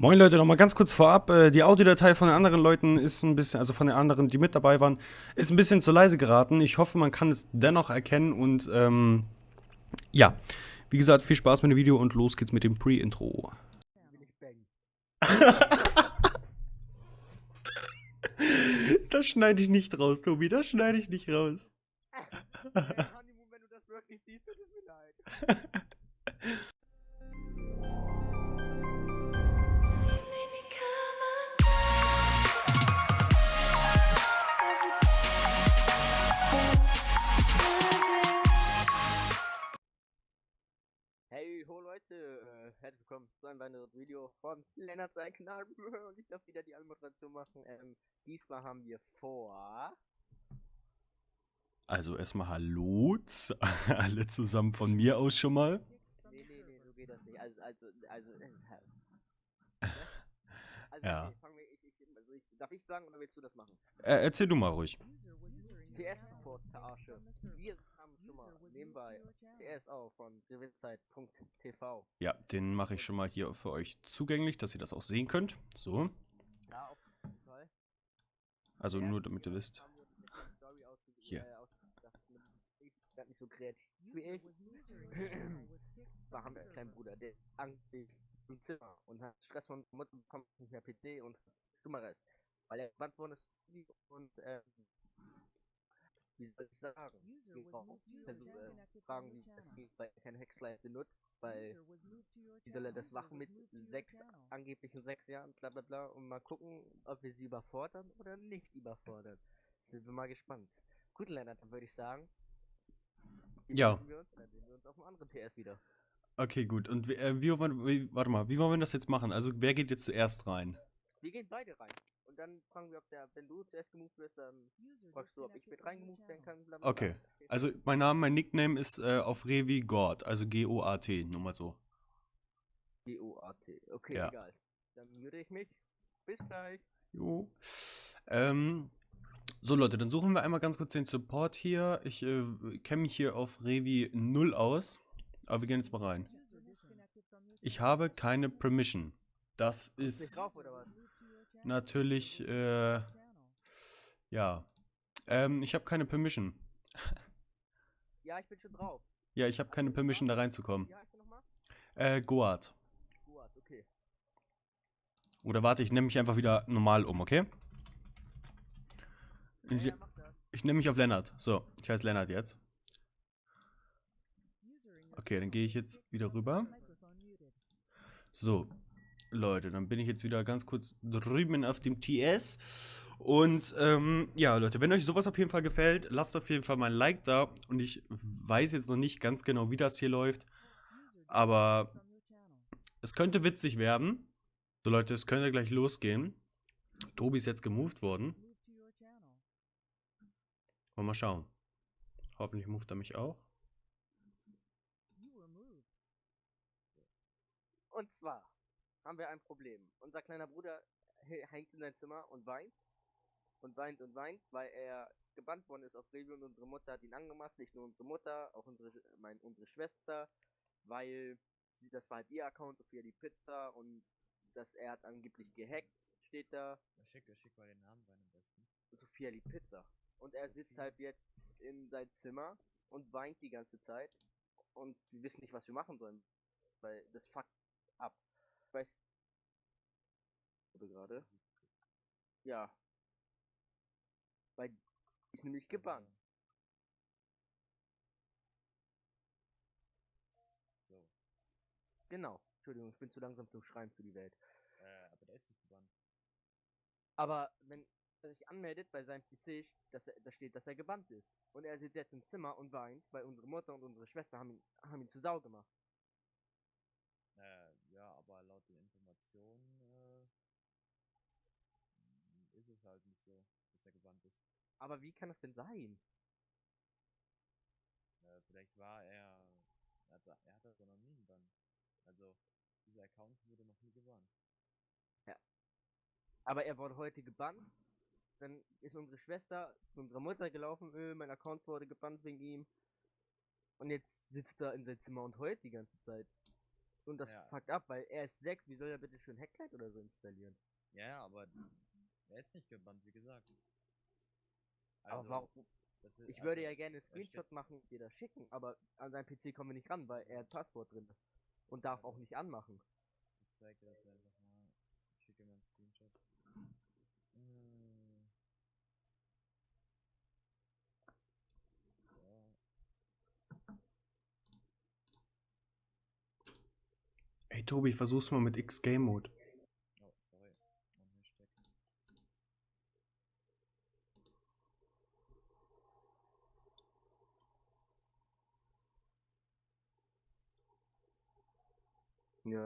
Moin Leute, nochmal ganz kurz vorab. Äh, die Audiodatei von den anderen Leuten ist ein bisschen, also von den anderen, die mit dabei waren, ist ein bisschen zu leise geraten. Ich hoffe, man kann es dennoch erkennen und ähm, ja. Wie gesagt, viel Spaß mit dem Video und los geht's mit dem Pre-Intro. das schneide ich nicht raus, Tobi, das schneide ich nicht raus. wenn du das wirklich siehst, tut es mir leid. Leute, äh, herzlich willkommen zu einem weiteren Video von Lennart sein Kanal und ich darf wieder die Anmoderation machen. Ähm, diesmal haben wir vor... Also erstmal Hallo, alle zusammen von mir aus schon mal. Nee, nee, nee, so geht das nicht. Also, also, also... Äh, also ja. Okay, wir, ich, ich, also ich, darf ich sagen oder willst du das machen? Äh, erzähl du mal ruhig. TS-Support, Verarsche. Wir schon mal nebenbei TSV von gewisszeit.tv. Ja, den mache ich schon mal hier für euch zugänglich, dass ihr das auch sehen könnt. So. Ja, auf jeden Fall. Also nur damit ihr wisst. Hier. nicht so kreativ wie ich. da haben wir einen kleinen Bruder, der Angst im Zimmer und hat Stress von Mutter bekommt nicht mehr PC und Stummeres. Weil er gewandt worden ist und ähm, wie soll ich sagen, genau, äh, fragen, wie das weil er keine Hexlight benutzt, weil wie soll er das machen mit sechs, angeblichen sechs Jahren, bla bla bla, und mal gucken, ob wir sie überfordern oder nicht überfordern. Sind wir mal gespannt. Gut, Lennart, dann würde ich sagen, ja. Wir uns, dann sehen wir uns auf einem anderen TS wieder. Okay, gut. Und äh, wie, wie, warte mal, wie wollen wir das jetzt machen? Also, wer geht jetzt zuerst rein? Wir gehen beide rein dann fragen wir, ob der, wenn du zuerst gemoved wirst, dann fragst du, ob ich mit reingemoved werden kann. Blablabla. Okay. Also mein Name, mein Nickname ist äh, auf Revi God, also G-O-A-T, nur mal so. G-O-A-T, okay, ja. egal. Dann mute ich mich. Bis gleich. Jo. Ähm, so Leute, dann suchen wir einmal ganz kurz den Support hier. Ich äh, kenne mich hier auf Revi 0 aus, aber wir gehen jetzt mal rein. Ich habe keine Permission. Das ist... Drauf, oder was? Natürlich, äh, ja. Ähm, ich habe keine Permission. Ja, ich bin schon drauf. Ja, ich habe keine Permission, da reinzukommen. Äh, Goat. Goat, okay. Oder warte, ich nehme mich einfach wieder normal um, okay? Ich, ja, ich nehme mich auf Lennart. So, ich heiße Lennart jetzt. Okay, dann gehe ich jetzt wieder rüber. So, Leute, dann bin ich jetzt wieder ganz kurz drüben auf dem TS. Und ähm, ja, Leute, wenn euch sowas auf jeden Fall gefällt, lasst auf jeden Fall mal ein Like da. Und ich weiß jetzt noch nicht ganz genau, wie das hier läuft. Aber es könnte witzig werden. So Leute, es könnte gleich losgehen. Tobi ist jetzt gemoved worden. Wollen wir mal schauen. Hoffentlich moved er mich auch. Und zwar haben wir ein Problem. Unser kleiner Bruder hängt in sein Zimmer und weint. Und weint und weint, weil er gebannt worden ist auf Review und unsere Mutter hat ihn angemacht. Nicht nur unsere Mutter, auch unsere, mein, unsere Schwester, weil sie, das war halt ihr Account für die Pizza und dass er hat angeblich gehackt, steht da. Schick, schick mal den Namen rein am besten. Sophia die Pizza. Und er sitzt halt jetzt in sein Zimmer und weint die ganze Zeit. Und wir wissen nicht, was wir machen sollen. Weil das fuckt ab weiß gerade. Ja. Weil ist nämlich gebannt. So. Genau. Entschuldigung, ich bin zu langsam zum Schreiben für die Welt. Äh, aber der ist nicht gebannt. Aber wenn er sich anmeldet bei seinem PC, dass er, da steht, dass er gebannt ist. Und er sitzt jetzt im Zimmer und weint, weil unsere Mutter und unsere Schwester haben ihn, haben ihn zu Sau gemacht. Äh, ja, aber laut den Informationen äh, ist halt nicht so, dass er gebannt ist. Aber wie kann das denn sein? Äh, vielleicht war er, er hat, er hat das noch nie gebannt. Also, dieser Account wurde noch nie gebannt. Ja. Aber er wurde heute gebannt. Dann ist unsere Schwester zu unserer Mutter gelaufen, öh, mein Account wurde gebannt wegen ihm. Und jetzt sitzt er in sein Zimmer und heult die ganze Zeit. Und das Ja. fuckt ab, weil er ist 6, wie soll er bitte schön Hacklight oder so installieren? Ja, aber er ist nicht gebannt, wie gesagt. aber warum? das ist- Ich würde also, ja gerne einen Screenshot machen und dir das schicken, aber an seinem PC kommen wir nicht ran, weil er ein Passwort drin ist. Und darf auch nicht anmachen. Ich zeig dir das einfach mal. Ich schicke mal einen Screenshot. Hm. So. Ey, Tobi, versuch's mal mit X-Game-Mode. Oh, sorry. Mein Hashtag.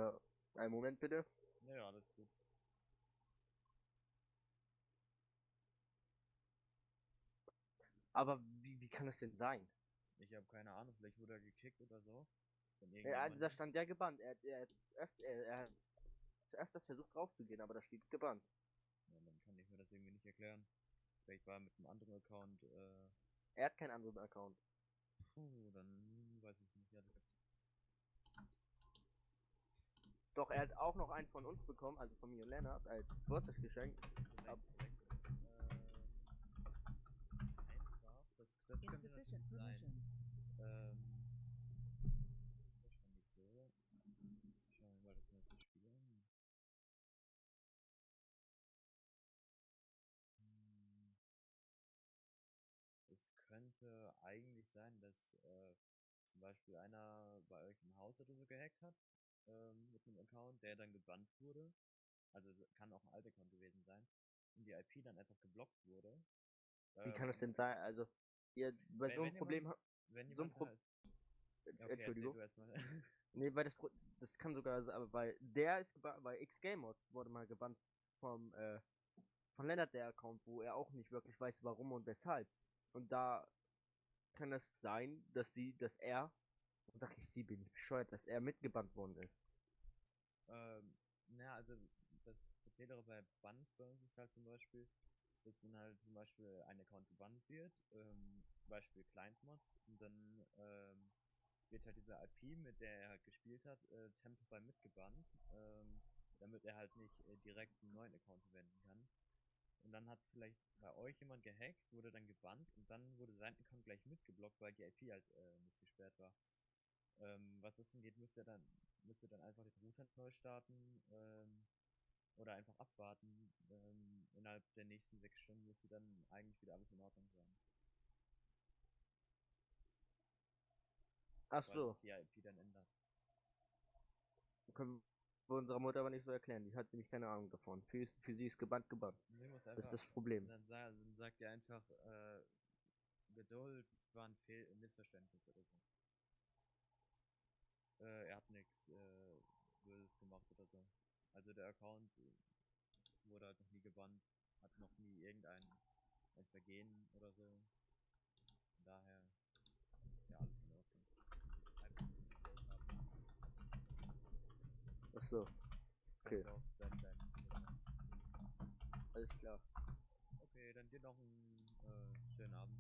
Ja, einen Moment bitte. Ja, ja, alles gut. Aber wie, wie kann das denn sein? Ich habe keine Ahnung, vielleicht wurde er gekickt oder so. Ja, da stand ja gebannt. Er, er, öf, er, er hat öfters versucht rauszugehen, aber da steht gebannt. Ja, dann kann ich mir das irgendwie nicht erklären. Vielleicht war er mit einem anderen Account, äh, Er hat keinen anderen Account. puh, dann weiß ich es nicht. ehrlich gesagt. Doch, er hat auch noch einen von uns bekommen, also von mir und Lennart, als Geburtstagsgeschenk. Ab- ähm, einfach, das, das Insufficient permissions. Ähm, wahrscheinlich so. Schauen wir mal das nächste Spiel an. Hm. Es könnte eigentlich sein, dass äh, zum Beispiel einer bei euch im Haus oder so gehackt hat ähm, mit einem Account, der dann gebannt wurde. Also es kann auch ein alter Account gewesen sein. Und die IP dann einfach geblockt wurde. Wie kann das Ähm, denn sein? Also, ihr, bei wenn- so einem Problem. ha- Wenn so ein Pro- halt, ja, okay, Entschuldigung. erzähl du erstmal. Nee, weil das, Pro- das kann sogar, sein, aber weil der ist gebannt, weil X-Gamer wurde mal gebannt vom, äh, von Lennart der Account, wo er auch nicht wirklich weiß, warum und weshalb. Und da kann es sein, dass sie, dass er, und sag ich sie, bin ich bescheuert, dass er mitgebannt worden ist. Ähm, naja, also das Prozedere bei Bans bei uns ist halt zum Beispiel, dass dann halt zum Beispiel ein Account gebannt wird, ähm, Beispiel Client-Mods, und dann ähm, wird halt diese IP, mit der er halt gespielt hat, äh, temporär mitgebannt, ähm, damit er halt nicht äh, direkt einen neuen Account verwenden kann. Und dann hat vielleicht bei euch jemand gehackt, wurde dann gebannt und dann wurde sein Account gleich mitgeblockt, weil die IP halt äh, nicht gesperrt war. Ähm, was das angeht, müsst ihr dann, müsst ihr dann einfach den Router neu starten ähm, oder einfach abwarten. Ähm, innerhalb der nächsten sechs Stunden müsste dann eigentlich wieder alles in Ordnung sein. Ach so, die IP dann ändert. können wir unserer Mutter aber nicht so erklären. Die hat nämlich keine Ahnung davon. Für, für sie ist gebannt, gebannt. Das ist das Problem. Dann, dann sagt ihr einfach, äh, Geduld war ein Fehl Missverständnis oder so. Äh, er hat nichts äh, Böses gemacht oder so. Also der Account äh, wurde halt noch nie gebannt, hat noch nie irgendein ein Vergehen oder so. Von daher, ja, alles in Ordnung. Einfach ein bisschen Geduld haben. Ach so, Okay. Du auch dann dein, alles klar. Okay, dann dir noch einen äh, schönen Abend.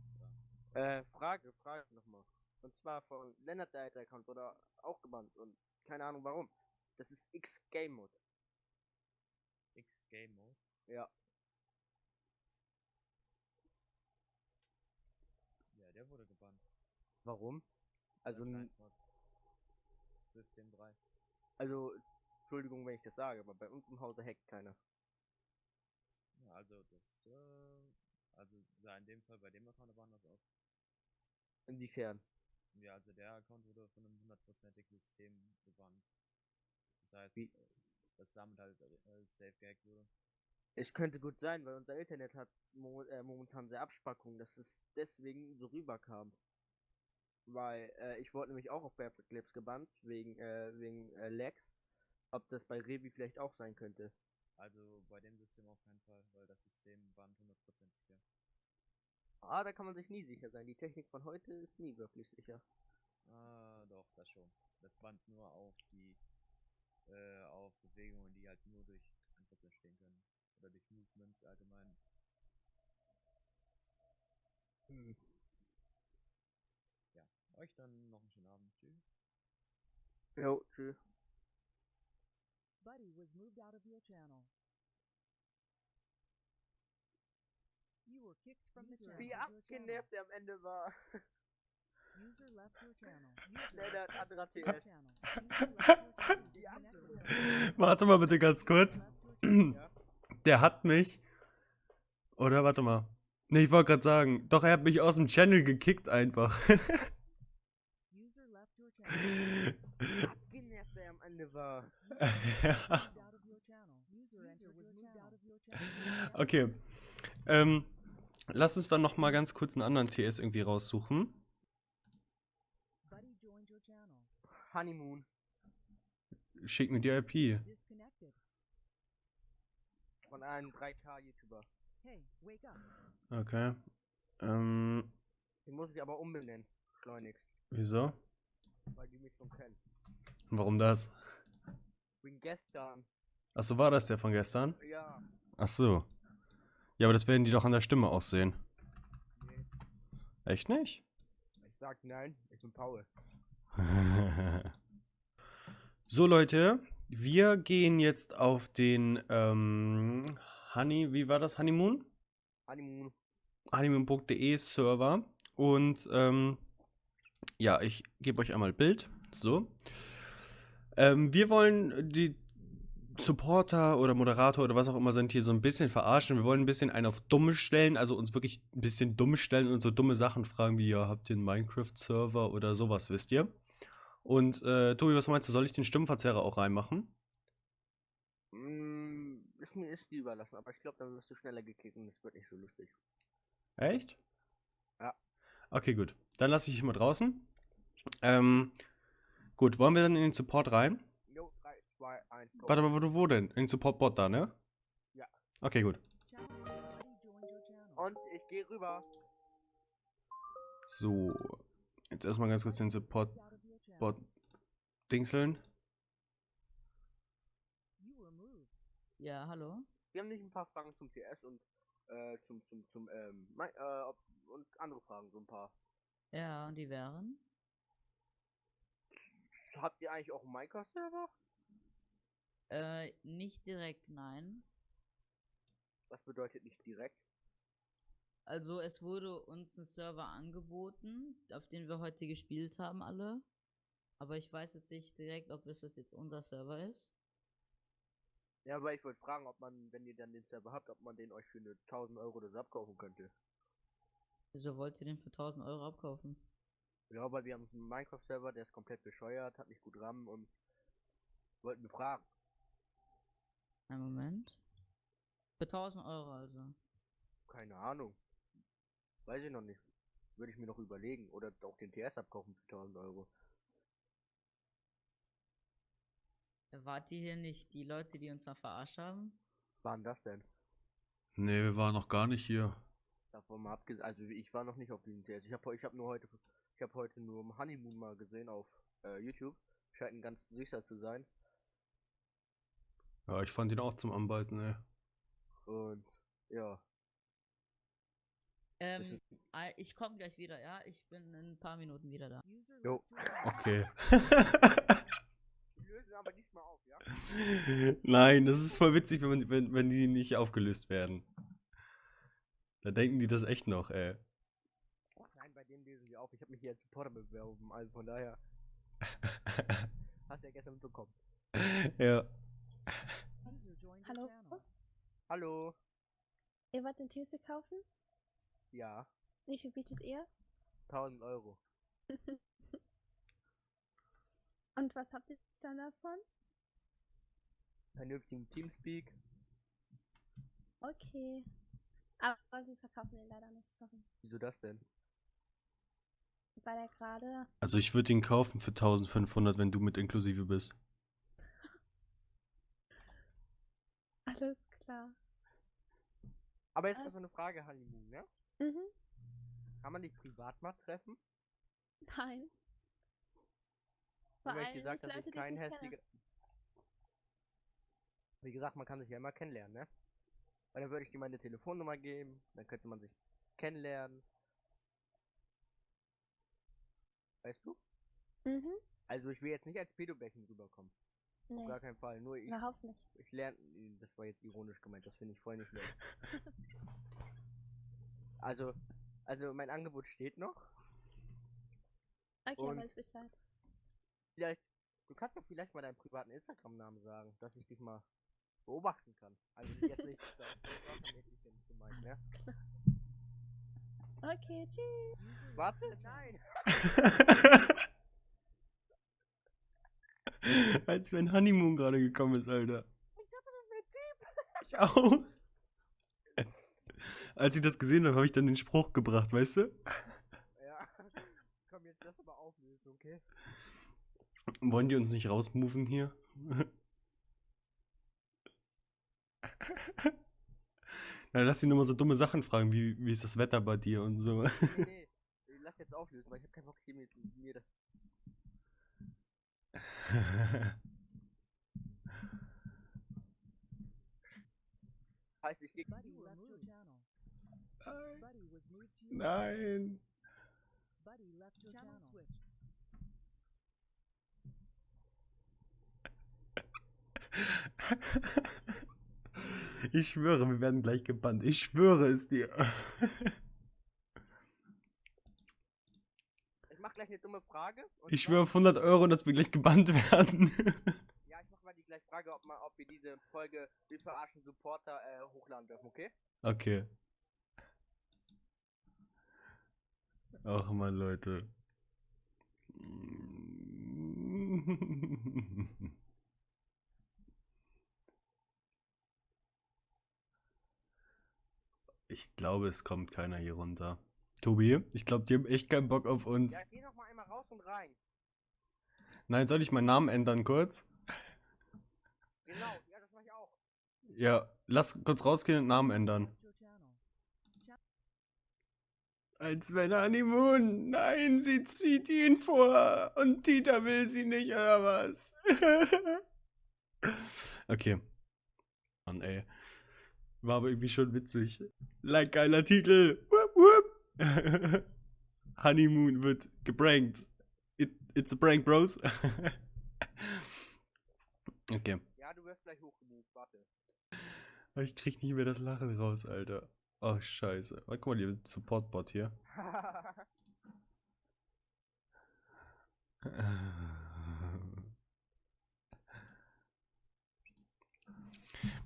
Oder? Äh, Frage, Frage nochmal. Und zwar von Lennart der Account wurde auch gebannt und keine Ahnung warum. Das ist X-Game Mode. X Game Mode. Ja. Ja, der wurde gebannt. Warum? Also. System 3. also, Entschuldigung, wenn ich das sage, aber bei uns im Hause hackt keiner. Ja, also das, äh, also ja, in dem Fall bei dem Account waren das auch. Inwiefern? Ja, also der Account wurde von einem hundertprozentigen System gebannt. Das heißt, Wie? äh, dass damit halt äh, safe gehackt wurde. Es könnte gut sein, weil unser Internet hat mo äh, momentan sehr Abspackung, dass es deswegen so rüberkam. Weil äh, ich wurde nämlich auch auf Clips gebannt, wegen, äh, wegen äh, Lags. Ob das bei Revi vielleicht auch sein könnte. Also bei dem System auf keinen Fall, weil das System bannt hundertprozentig sicher. Ah, da kann man sich nie sicher sein. Die Technik von heute ist nie wirklich sicher. Ah, doch, das schon. Das bannt nur auf die, äh, auf Bewegungen, die halt nur durch Angriffe entstehen können. Oder durch Movements allgemein. Hm. Ja, euch dann noch einen schönen Abend. Tschüss. Jo, tschüss. Buddy was moved out of your channel. Wie abgenervt er am Ende war. User left your channel. User left your channel. Warte mal bitte ganz kurz. Der hat mich. Oder warte mal. Ne, ich wollte gerade sagen. Doch, er hat mich aus dem Channel gekickt einfach. Abgenervt er am Ende war. ja. Okay. Ähm, lass uns dann noch mal ganz kurz einen anderen TS irgendwie raussuchen. Buddy joined your channel. Honeymoon. Schick mir die IP. Von einem 3K-YouTuber. Hey, wake up. Okay. Ähm, Den muss ich aber umbenennen. Schleunigst. wieso? Weil die mich schon kennen. Warum das? Wegen gestern. Achso, war das der von gestern? Ja. Ach so. Ja, aber das werden die doch an der Stimme auch sehen. Nee. Echt nicht? Ich sag nein, ich bin Paul. so, Leute, wir gehen jetzt auf den ähm, Honey, wie war das? Honeymoon? Honeymoon. honeymoon.de Server. Und ähm, ja, ich gebe euch einmal Bild. So. Ähm, wir wollen die Supporter oder Moderator oder was auch immer sind hier so ein bisschen verarschen. Wir wollen ein bisschen einen auf dumme stellen, also uns wirklich ein bisschen dumm stellen und so dumme Sachen fragen wie, ja, habt ihr einen Minecraft-Server oder sowas, wisst ihr? Und äh, Tobi, was meinst du, soll ich den Stimmverzerrer auch reinmachen? Mm, ist mir ist die überlassen, aber ich glaube, dann wirst du schneller gekickt und es wird nicht so lustig. Echt? Ja. Okay, gut. Dann lasse ich ihn mal draußen. Ähm, gut, wollen wir dann in den Support rein? Jo, 3, 2, 1, go. Warte mal, wo du wo denn? In den Support-Bot da, ne? Ja. Okay, gut. Und ich gehe rüber. So. Jetzt erstmal ganz kurz den your channel. dingseln. Ja, hallo? Wir haben nicht ein paar Fragen zum TS und äh, zum, zum, zum, ähm, Mi- äh, ob, und andere Fragen, so ein paar. Ja, und die wären? Habt ihr eigentlich auch einen Minecraft-Server? Äh, nicht direkt, nein. Was bedeutet nicht direkt? Also es wurde uns ein Server angeboten, auf den wir heute gespielt haben alle. Aber ich weiß jetzt nicht direkt, ob es das jetzt unser Server ist. Ja, aber ich wollte fragen, ob man, wenn ihr dann den Server habt, ob man den euch für eine 1000 Euro so abkaufen könnte. Wieso wollt ihr den für 1000 Euro abkaufen? Ja, weil wir haben einen Minecraft-Server, der ist komplett bescheuert, hat nicht gut RAM und wollten fragen. Einen Moment. Für 1000 Euro also. Keine Ahnung. Weiß ich noch nicht. Würde ich mir noch überlegen. Oder auch den TS abkaufen für 1000 Euro. Wart ihr hier nicht die Leute, die uns mal verarscht haben? Waren das denn? Nee, wir waren noch gar nicht hier. Davon mal abgesehen, also ich war noch nicht auf diesem TS. Ich habe ich hab nur heute, ich habe heute nur Honeymoon mal gesehen auf äh, YouTube. Scheint ein ganz süßer zu sein. Ja, ich fand ihn auch zum Anbeißen, ey. Und ja, Ähm, äh, ich komme gleich wieder, ja? Ich bin in ein paar Minuten wieder da. Jo. Okay. die lösen aber diesmal auf, ja? Nein, das ist voll witzig, wenn, man, wenn, wenn die nicht aufgelöst werden. Da denken die das echt noch, ey. Nein, bei denen lösen sie auf. Ich habe mich hier als Supporter beworben, also von daher hast du ja gestern mitbekommen. ja. Hallo? Hallo. Ihr wollt den TSC kaufen? Ja, Wie viel bietet ihr? 1000 Euro. Und was habt ihr dann davon? Vernünftigen Teamspeak. Okay. Aber wir verkaufen den leider nicht, sorry. Wieso das denn? Weil er gerade. Also ich würde ihn kaufen für 1500, wenn du mit inklusive bist. Alles klar. Aber jetzt mal so eine Frage, Honeymoon, ne? Mhm. Kann man dich privat mal treffen? Nein. Vor allem gesagt, dass Leute, ich kein hässlicher. Wie gesagt, man kann sich ja immer kennenlernen, ne? Weil dann würde ich dir meine Telefonnummer geben, dann könnte man sich kennenlernen. Weißt du? Mhm. Also ich will jetzt nicht als Pedobärchen rüberkommen. Nee, gar keinen Fall. Nur ich, überhaupt nicht. ich lerne. Das war jetzt ironisch gemeint, das finde ich voll nicht nett. also, also mein Angebot steht noch. Okay, Und- weiß Bescheid. Vielleicht, du kannst doch vielleicht mal deinen privaten Instagram-Namen sagen, dass ich dich mal beobachten kann. Also jetzt nicht stalkermäßig jetzt gemeint, ne? Okay, tschüss. Warte, nein! Als wenn Honeymoon gerade gekommen ist, Alter. Ich dachte, das wäre Typ! Ich auch. Als ich das gesehen habe, habe ich dann den Spruch gebracht, weißt du? Ja. Komm, jetzt lass aber auflösen, okay? Wollen die uns nicht rausmoven hier? Na, lass sie nur mal so dumme Sachen fragen, wie, wie ist das Wetter bei dir und so. Nee, nee. Lass jetzt auflösen, weil ich habe keinen Bock hier mit mir das. Heißt, ich geh. Buddy left your channel. Nein. Nein. Buddy left your channel. switched. Ich schwöre, wir werden gleich gebannt. Ich schwöre es dir. Ich mach gleich eine dumme Frage. Ich schwöre auf 100 Euro, dass wir gleich gebannt werden. Ja, ich mach mal die gleiche Frage, ob, mal, ob wir diese Folge Wir verarschen Supporter äh, hochladen dürfen, okay? Okay. Ach man, Leute. Ich glaube, es kommt keiner hier runter. Tobi, ich glaube, die haben echt keinen Bock auf uns. Ja, geh noch mal raus und rein. Nein, soll ich meinen Namen ändern kurz? Genau, ja, das mach ich auch. Ja, lass kurz rausgehen und Namen ändern. Als wenn Honeymoon. Nein, sie zieht ihn vor. Und Tita will sie nicht, oder was? okay. Mann, ey. War aber irgendwie schon witzig. Like geiler Titel. Wupp, wupp. Honeymoon wird gebrankt. It, it's a prank, bros. okay. Ja, du wirst gleich hochgemoved, warte. Aber ich krieg nicht mehr das Lachen raus, Alter. Oh, scheiße. Oh, guck mal, hier Support-Bot hier.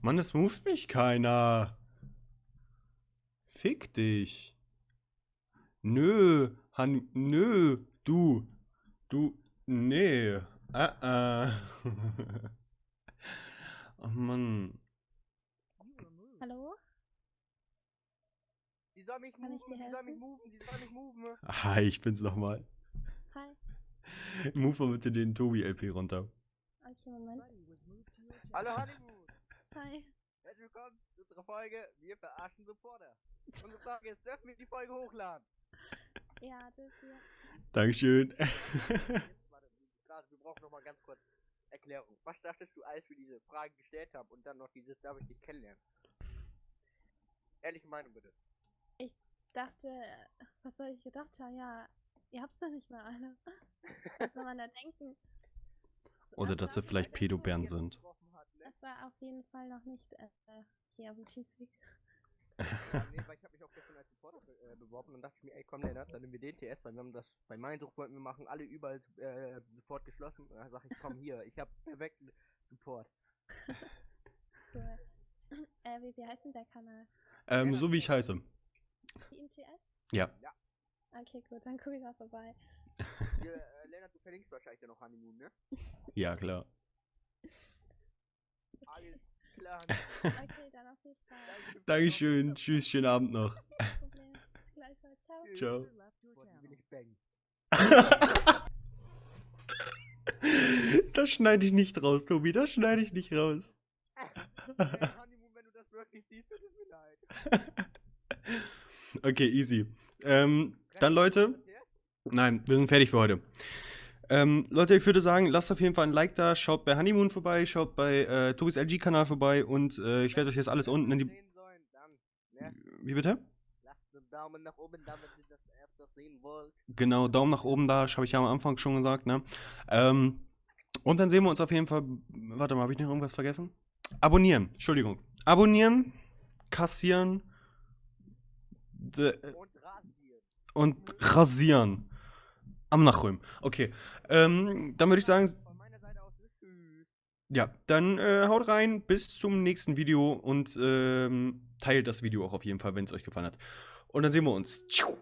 Mann, es moved mich keiner. Fick dich. Nö, Han, nö, du, du, nee, ah, ah. oh Mann. Hallo? die soll mich Kann ich moven, die soll mich moven, die soll mich moven. Hi, ich bin's nochmal. Hi. Move mal bitte den Tobi-LP runter. Okay, Moment. Hallo Honeymoon, Hi. herzlich willkommen zu unserer Folge Wir verarschen Supporter. Unsere Frage ist, dürfen wir die Folge hochladen? Ja, das hier. Dankeschön. Jetzt, warte, gerade, wir brauchen noch mal ganz kurz Erklärung. Was dachtest du, als wir diese Frage gestellt haben und dann noch dieses, darf ich dich kennenlernen? Ehrliche Meinung bitte. dachte, was soll ich gedacht haben? Ja, ihr habt's ja nicht mal alle. Was soll man da denken? Oder dass wir vielleicht Pädobären sind. Das war auf jeden Fall noch nicht äh, hier auf dem Teamspeak. Ja, nee, weil ich habe mich auch gestern als Supporter be äh, beworben und dachte ich mir, ey komm Lennart, dann nehmen wir den TS, weil wir haben das bei Mindsuch wollten wir machen, alle überall äh, sofort geschlossen. Da sag ich, komm hier, ich habe perfekten Support. Cool. äh, wie, wie heißt denn der Kanal? Ähm, so wie ich heiße. Team TS? Ja. Okay, gut, dann gucke ich mal vorbei. Hier, äh, Lennart, du verlinkst wahrscheinlich dann noch Honeymoon, ne? Ja, klar. Alles klar. Okay, dann auf jeden Fall. Dankeschön. Tschüss, schönen Abend noch. Ciao. Das schneide ich nicht raus, Tobi. Das schneide ich nicht raus. Ey, Honeymoon, wenn du das wirklich siehst, tut es mir leid. Okay, easy. Ähm, dann Leute. Nein, wir sind fertig für heute. Ähm, Leute, ich würde sagen, lasst auf jeden Fall ein Like da, schaut bei Honeymoon vorbei, schaut bei äh, Tobis LG-Kanal vorbei und äh, ich werde euch jetzt alles unten in die. Ne? Wie bitte? Lasst einen Daumen nach oben, damit ihr das öfter sehen wollt. Genau, Daumen nach oben da, habe ich ja am Anfang schon gesagt, ne? Ähm, Und dann sehen wir uns auf jeden Fall. Warte mal, habe ich noch irgendwas vergessen? Abonnieren, Entschuldigung. Abonnieren, kassieren Und rasiert. und rasieren. Am Nachrühmen. Okay. Ähm, dann würde ich sagen, ja, dann äh, haut rein, bis zum nächsten Video und ähm, teilt das Video auch auf jeden Fall, wenn es euch gefallen hat. Und dann sehen wir uns. Tschiu.